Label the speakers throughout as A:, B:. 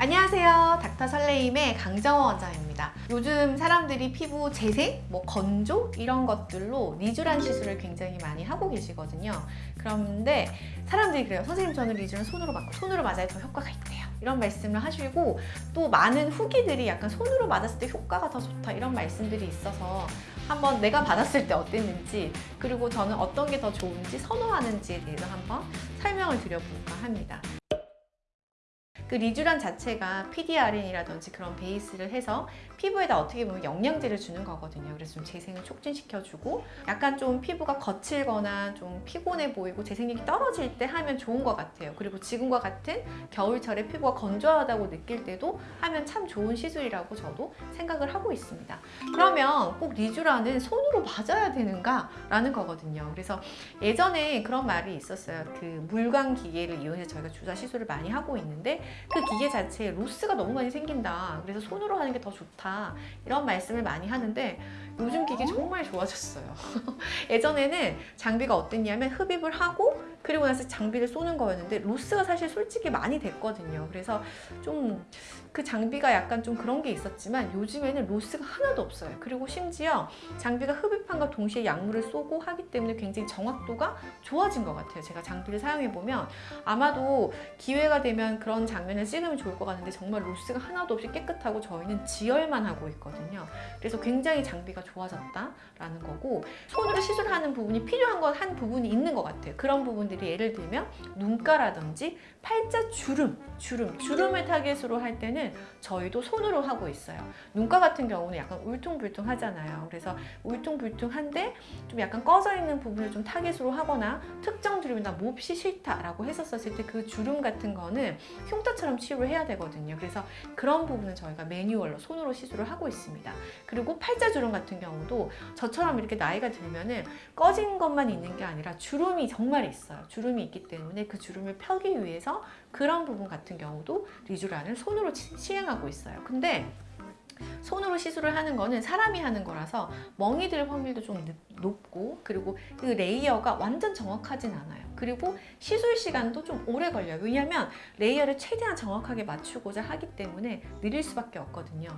A: 안녕하세요. 닥터 설레임의 강정원 원장입니다. 요즘 사람들이 피부 재생, 뭐 건조 이런 것들로 리쥬란 시술을 굉장히 많이 하고 계시거든요. 그런데 사람들이 그래요. 선생님 저는 리쥬란 손으로 맞고 손으로 맞아야 더 효과가 있대요. 이런 말씀을 하시고 또 많은 후기들이 약간 손으로 맞았을 때 효과가 더 좋다 이런 말씀들이 있어서 한번 내가 받았을 때 어땠는지 그리고 저는 어떤 게 더 좋은지 선호하는지에 대해서 한번 설명을 드려볼까 합니다. 그 리쥬란 자체가 PDRN이라든지 그런 베이스를 해서 피부에다 어떻게 보면 영양제를 주는 거거든요. 그래서 좀 재생을 촉진시켜주고 약간 좀 피부가 거칠거나 좀 피곤해 보이고 재생력이 떨어질 때 하면 좋은 것 같아요. 그리고 지금과 같은 겨울철에 피부가 건조하다고 느낄 때도 하면 참 좋은 시술이라고 저도 생각을 하고 있습니다. 그러면 꼭 리쥬란은 손으로 맞아야 되는가? 라는 거거든요. 그래서 예전에 그런 말이 있었어요. 그 물광 기계를 이용해서 저희가 주사 시술을 많이 하고 있는데 그 기계 자체에 로스가 너무 많이 생긴다. 그래서 손으로 하는 게 더 좋다. 이런 말씀을 많이 하는데 요즘 기계 정말 좋아졌어요. 예전에는 장비가 어땠냐면 흡입을 하고 그리고 나서 장비를 쏘는 거였는데 로스가 사실 솔직히 많이 됐거든요. 그래서 좀 그 장비가 약간 좀 그런 게 있었지만 요즘에는 로스가 하나도 없어요. 그리고 심지어 장비가 흡입함과 동시에 약물을 쏘고 하기 때문에 굉장히 정확도가 좋아진 것 같아요. 제가 장비를 사용해 보면 아마도 기회가 되면 그런 장면을 찍으면 좋을 것 같은데 정말 로스가 하나도 없이 깨끗하고 저희는 지혈만 하고 있거든요. 그래서 굉장히 장비가 좋아졌다라는 거고 손으로 시술하는 부분이 필요한 건 한 부분이 있는 것 같아요. 그런 부분들이 예를 들면 눈가라든지 팔자 주름, 주름, 주름을 타겟으로 할 때는 저희도 손으로 하고 있어요. 눈가 같은 경우는 약간 울퉁불퉁 하잖아요. 그래서 울퉁불퉁한데 좀 약간 꺼져 있는 부분을 좀 타겟으로 하거나 특정 주름이 나 몹시 싫다라고 했었을 때 그 주름 같은 거는 흉터처럼 치유를 해야 되거든요. 그래서 그런 부분은 저희가 매뉴얼로 손으로 시술을 하고 있습니다. 그리고 팔자 주름 같은 경우도 저처럼 이렇게 나이가 들면은 꺼진 것만 있는 게 아니라 주름이 정말 있어요. 주름이 있기 때문에 그 주름을 펴기 위해서 그런 부분 같은 경우도 리쥬란을 손으로 시행하고 있어요. 근데 손으로 시술을 하는 거는 사람이 하는 거라서 멍이 들 확률도 좀 높고 그리고 그 layer가 완전 정확하진 않아요. 그리고 시술 시간도 좀 오래 걸려요. 왜냐하면 layer를 최대한 정확하게 맞추고자 하기 때문에 느릴 수밖에 없거든요.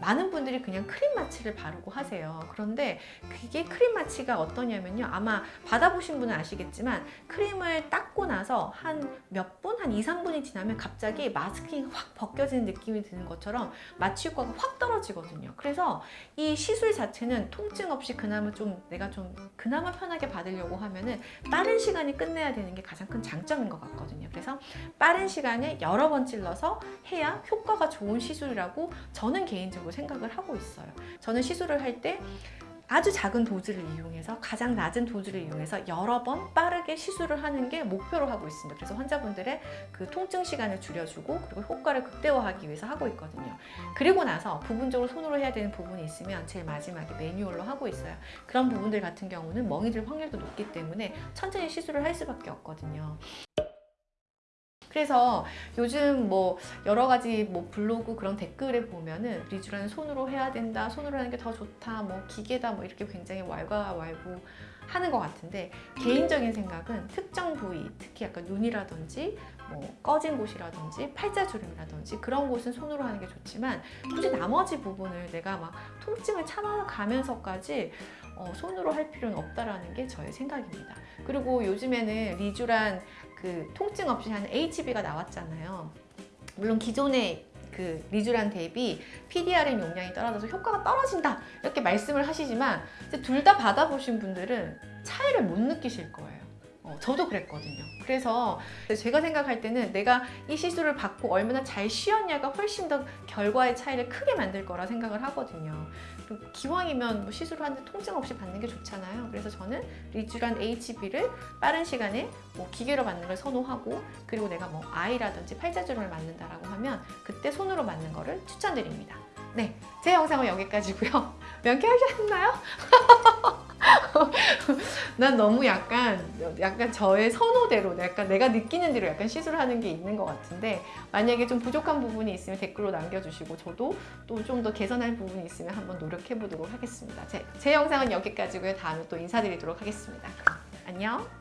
A: 많은 분들이 그냥 크림 마취를 바르고 하세요. 그런데 그게 크림 마취가 어떠냐면요. 아마 받아보신 분은 아시겠지만 크림을 닦고 나서 한 몇 분? 한 2, 3분이 지나면 갑자기 masking이 확 벗겨지는 느낌이 드는 것처럼 마취 효과가 확 떨어지거든요. 그래서 이 시술 자체는 통증 없이 그나마 좀 내가 좀 그나마 편하게 받으려고 하면은 빠른 시간이 끝내야 되는 게 가장 큰 장점인 것 같거든요. 그래서 빠른 시간에 여러 번 찔러서 해야 효과가 좋은 시술이라고 저는 개인적으로 생각을 하고 있어요. 저는 시술을 할때 아주 작은 도즈를 이용해서 가장 낮은 도즈를 이용해서 여러 번 빠르게 시술을 하는 게 목표로 하고 있습니다. 그래서 환자분들의 그 통증 시간을 줄여주고 그리고 효과를 극대화하기 위해서 하고 있거든요. 그리고 나서 부분적으로 손으로 해야 되는 부분이 있으면 제일 마지막에 매뉴얼로 하고 있어요. 그런 부분들 같은 경우는 멍이 들 확률도 높기 때문에 천천히 시술을 할 수밖에 없거든요. 그래서 요즘 뭐 여러 가지 뭐 블로그 그런 댓글에 보면은 리쥬라는 손으로 해야 된다, 손으로 하는 게 더 좋다, 뭐 기계다 뭐 이렇게 굉장히 왈가왈부 하는 것 같은데 개인적인 생각은 특정 부위, 특히 약간 눈이라든지 뭐 꺼진 곳이라든지 팔자주름이라든지 그런 곳은 손으로 하는 게 좋지만 굳이 나머지 부분을 내가 막 통증을 참아가면서까지 어, 손으로 할 필요는 없다라는 게 저의 생각입니다. 그리고 요즘에는 리쥬란 그 통증 없이 하는 HB가 나왔잖아요. 물론 기존의 그 리쥬란 대비 PDRN 용량이 떨어져서 효과가 떨어진다 이렇게 말씀을 하시지만 둘 다 받아보신 분들은 차이를 못 느끼실 거예요. 어, 저도 그랬거든요. 그래서 제가 생각할 때는 내가 이 시술을 받고 얼마나 잘 쉬었냐가 훨씬 더 결과의 차이를 크게 만들 거라 생각을 하거든요. 기왕이면 뭐 시술을 하는데 통증 없이 받는 게 좋잖아요. 그래서 저는 리쥬란 HB를 빠른 시간에 뭐 기계로 맞는 걸 선호하고 그리고 내가 뭐 아이라든지 팔자주름을 맞는다라고 하면 그때 손으로 맞는 거를 추천드립니다. 네, 제 영상은 여기까지고요. 명쾌하셨나요? 난 너무 약간 약간 저의 선호대로 약간 내가 느끼는 대로 약간 시술하는 게 있는 것 같은데 만약에 좀 부족한 부분이 있으면 댓글로 남겨주시고 저도 또 좀 더 개선할 부분이 있으면 한번 노력해 보도록 하겠습니다. 제, 제 영상은 여기까지고요. 다음에 또 인사드리도록 하겠습니다. 안녕